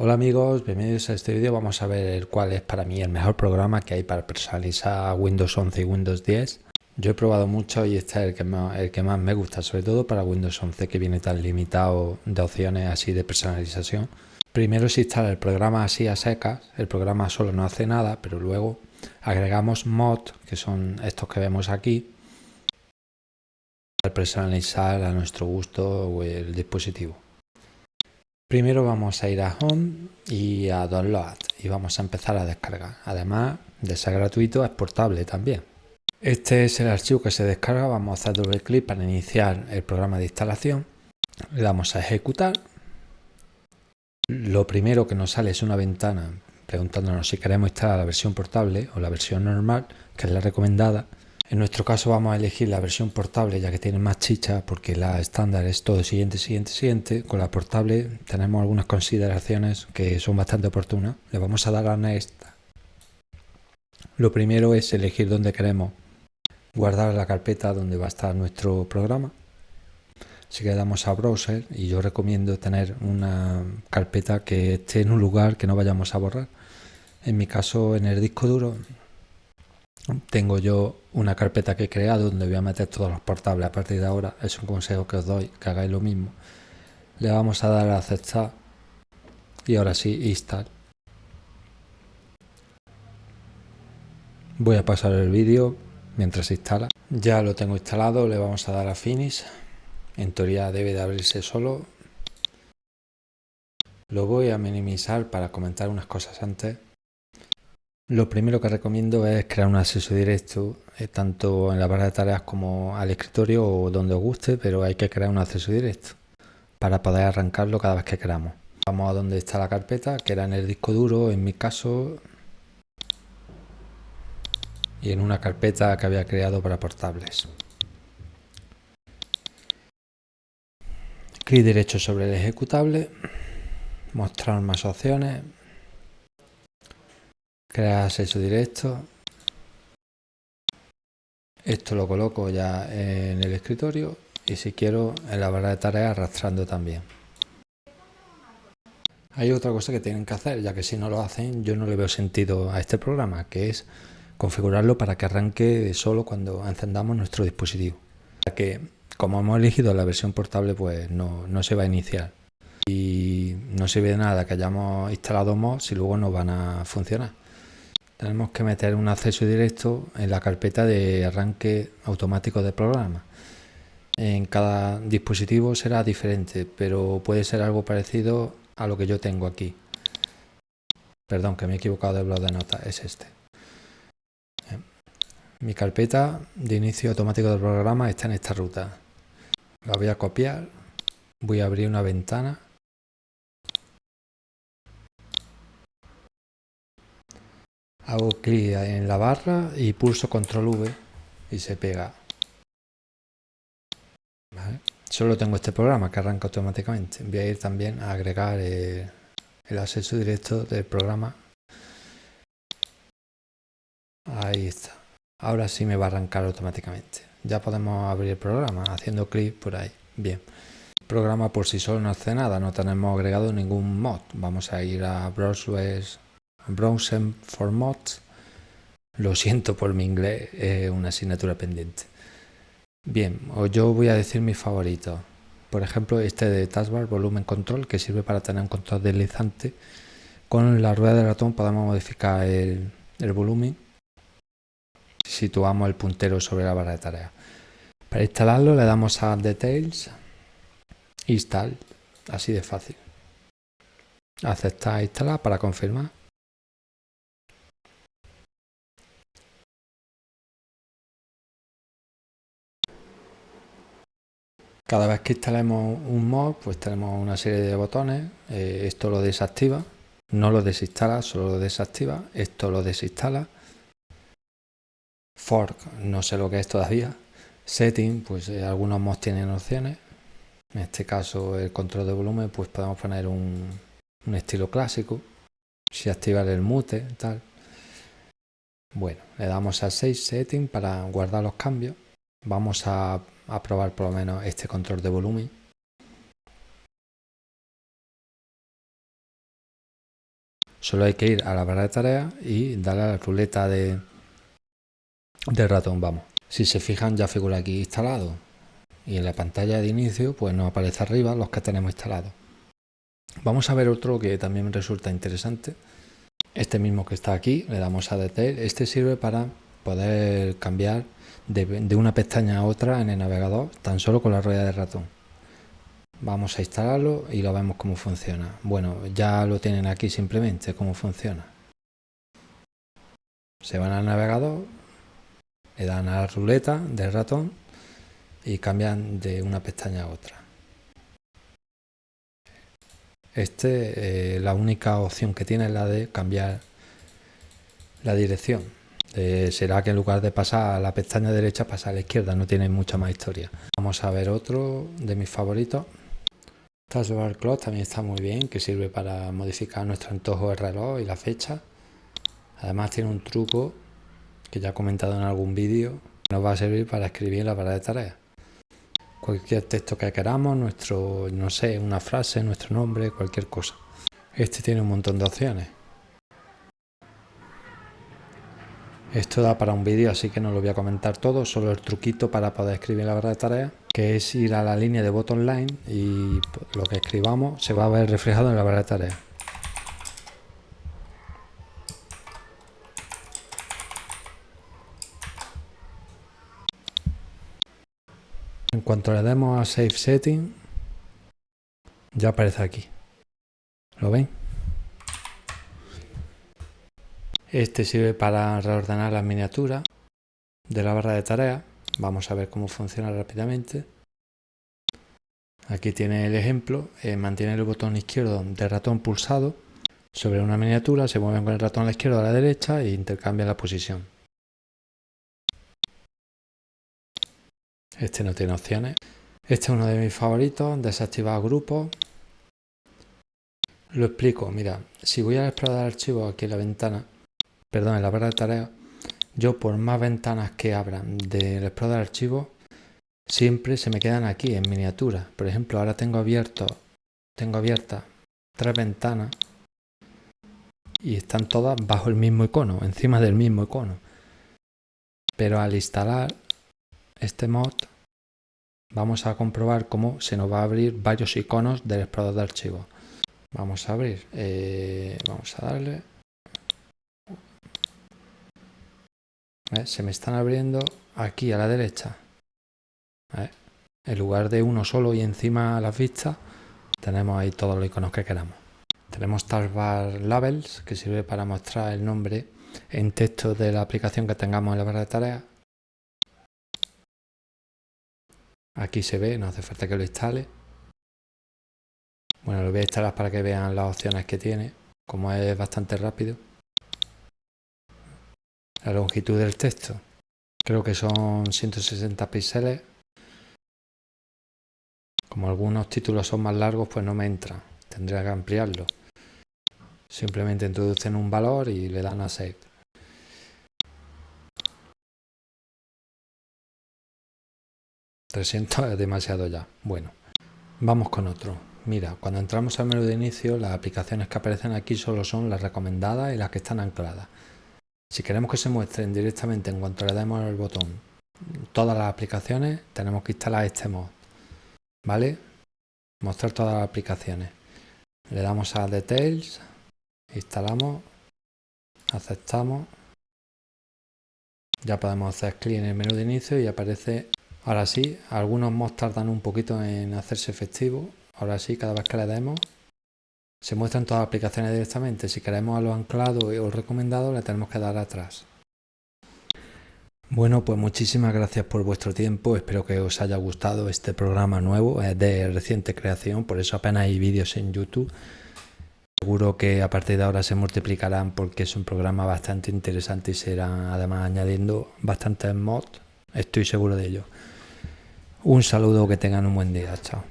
Hola amigos, bienvenidos a este vídeo. Vamos a ver cuál es para mí el mejor programa que hay para personalizar Windows 11 y Windows 10. Yo he probado mucho y este es el que, más, me gusta, sobre todo para Windows 11 que viene tan limitado de opciones así de personalización. Primero se instala el programa así a secas, el programa solo no hace nada, pero luego agregamos mod, que son estos que vemos aquí, para personalizar a nuestro gusto el dispositivo. Primero vamos a ir a Home y a Download y vamos a empezar a descargar. Además de ser gratuito es portable también. Este es el archivo que se descarga, vamos a hacer doble clic para iniciar el programa de instalación. Le damos a ejecutar. Lo primero que nos sale es una ventana preguntándonos si queremos instalar la versión portable o la versión normal, que es la recomendada. En nuestro caso vamos a elegir la versión portable ya que tiene más chicha porque la estándar es todo siguiente, siguiente, siguiente. Con la portable tenemos algunas consideraciones que son bastante oportunas. Le vamos a dar a Next. Lo primero es elegir dónde queremos guardar la carpeta donde va a estar nuestro programa. Así que damos a Browser y yo recomiendo tener una carpeta que esté en un lugar que no vayamos a borrar. En mi caso en el disco duro tengo yo una carpeta que he creado donde voy a meter todos los portables a partir de ahora. Es un consejo que os doy, que hagáis lo mismo. Le vamos a dar a aceptar y ahora sí, install. Voy a pasar el vídeo mientras se instala. Ya lo tengo instalado, le vamos a dar a finish. En teoría debe de abrirse solo. Lo voy a minimizar para comentar unas cosas antes. Lo primero que recomiendo es crear un acceso directo, eh, tanto en la barra de tareas como al escritorio o donde os guste, pero hay que crear un acceso directo para poder arrancarlo cada vez que queramos. Vamos a donde está la carpeta, que era en el disco duro, en mi caso, y en una carpeta que había creado para portables. Clic derecho sobre el ejecutable, mostrar más opciones, crear acceso directo. Esto lo coloco ya en el escritorio y si quiero en la barra de tareas arrastrando también. Hay otra cosa que tienen que hacer, ya que si no lo hacen yo no le veo sentido a este programa, que es configurarlo para que arranque solo cuando encendamos nuestro dispositivo. Ya que como hemos elegido la versión portable pues no, no se va a iniciar. Y no sirve de nada que hayamos instalado mods si luego no van a funcionar tenemos que meter un acceso directo en la carpeta de arranque automático de programa. En cada dispositivo será diferente, pero puede ser algo parecido a lo que yo tengo aquí. Perdón, que me he equivocado de blog de notas, es este. Mi carpeta de inicio automático del programa está en esta ruta. La voy a copiar, voy a abrir una ventana hago clic en la barra y pulso control V y se pega. Solo tengo este programa que arranca automáticamente. Voy a ir también a agregar el, acceso directo del programa. Ahí está. Ahora sí me va a arrancar automáticamente. Ya podemos abrir el programa haciendo clic por ahí. Bien. El programa por sí solo no hace nada. No tenemos agregado ningún mod. Vamos a ir a browser Browser for Mods. Lo siento por mi inglés, es una asignatura pendiente. Bien, yo voy a decir mis favoritos. Por ejemplo, este de Taskbar Volumen Control, que sirve para tener un control deslizante. Con la rueda de ratón podemos modificar el, volumen si situamos el puntero sobre la barra de tareas. Para instalarlo le damos a Details, Install, así de fácil. Aceptar instalar para confirmar. Cada vez que instalemos un mod, pues tenemos una serie de botones. Eh, esto lo desactiva, no lo desinstala, solo lo desactiva. Esto lo desinstala. Fork, no sé lo que es todavía. Setting, pues eh, algunos mods tienen opciones. En este caso, el control de volumen, pues podemos poner un, estilo clásico. Si activar el mute, tal. Bueno, le damos a Save Setting para guardar los cambios. Vamos a a probar por lo menos este control de volumen Solo hay que ir a la barra de tareas y darle a la ruleta de, ratón, vamos. Si se fijan ya figura aquí instalado y en la pantalla de inicio pues nos aparece arriba los que tenemos instalados. Vamos a ver otro que también resulta interesante. Este mismo que está aquí, le damos a Detail. Este sirve para poder cambiar de, una pestaña a otra en el navegador tan solo con la rueda de ratón. Vamos a instalarlo y lo vemos cómo funciona. Bueno, ya lo tienen aquí simplemente, cómo funciona. Se van al navegador, le dan a la ruleta del ratón y cambian de una pestaña a otra. Este, eh, la única opción que tiene es la de cambiar la dirección. Eh, será que en lugar de pasar a la pestaña derecha pasa a la izquierda, no tiene mucha más historia. Vamos a ver otro de mis favoritos. Taskbar Clock también está muy bien, que sirve para modificar nuestro antojo de reloj y la fecha. Además tiene un truco que ya he comentado en algún vídeo, nos va a servir para escribir la barra de tareas. Cualquier texto que queramos, nuestro, no sé, una frase, nuestro nombre, cualquier cosa. Este tiene un montón de opciones. Esto da para un vídeo, así que no lo voy a comentar todo, solo el truquito para poder escribir la barra de tareas que es ir a la línea de botón line y lo que escribamos se va a ver reflejado en la barra de tareas. En cuanto le demos a Save Setting, ya aparece aquí. ¿Lo ven? Este sirve para reordenar las miniaturas de la barra de tareas Vamos a ver cómo funciona rápidamente. Aquí tiene el ejemplo, eh, mantiene el botón izquierdo del ratón pulsado sobre una miniatura, se mueven con el ratón a la izquierda o a la derecha e intercambia la posición. Este no tiene opciones. Este es uno de mis favoritos, desactivar grupos. Lo explico, mira, si voy a explorar archivos aquí en la ventana, perdón, en la barra de tareas, yo por más ventanas que abran del explorador de archivos, siempre se me quedan aquí en miniatura. Por ejemplo, ahora tengo abierto, tengo abiertas tres ventanas y están todas bajo el mismo icono, encima del mismo icono. Pero al instalar este mod, vamos a comprobar cómo se nos va a abrir varios iconos del explorador de archivos. Vamos a abrir, eh, vamos a darle Se me están abriendo aquí a la derecha. En lugar de uno solo y encima a las vistas, tenemos ahí todos los iconos que queramos. Tenemos Taskbar Labels, que sirve para mostrar el nombre en texto de la aplicación que tengamos en la barra de tareas. Aquí se ve, no hace falta que lo instale. Bueno, lo voy a instalar para que vean las opciones que tiene, como es bastante rápido la longitud del texto. Creo que son 160 píxeles. Como algunos títulos son más largos, pues no me entra. Tendría que ampliarlo. Simplemente introducen un valor y le dan a Save. ...300 es demasiado ya. Bueno, vamos con otro. Mira, cuando entramos al menú de inicio, las aplicaciones que aparecen aquí solo son las recomendadas y las que están ancladas. Si queremos que se muestren directamente en cuanto le demos el botón todas las aplicaciones, tenemos que instalar este mod. ¿Vale? Mostrar todas las aplicaciones. Le damos a Details, instalamos, aceptamos. Ya podemos hacer clic en el menú de inicio y aparece, ahora sí, algunos mods tardan un poquito en hacerse efectivo. Ahora sí, cada vez que le demos, se muestran todas las aplicaciones directamente. Si queremos a lo anclado o recomendado, le tenemos que dar atrás. Bueno, pues muchísimas gracias por vuestro tiempo. Espero que os haya gustado este programa nuevo. Es de reciente creación, por eso apenas hay vídeos en YouTube. Seguro que a partir de ahora se multiplicarán porque es un programa bastante interesante y serán además añadiendo bastantes mods. Estoy seguro de ello. Un saludo, que tengan un buen día. Chao.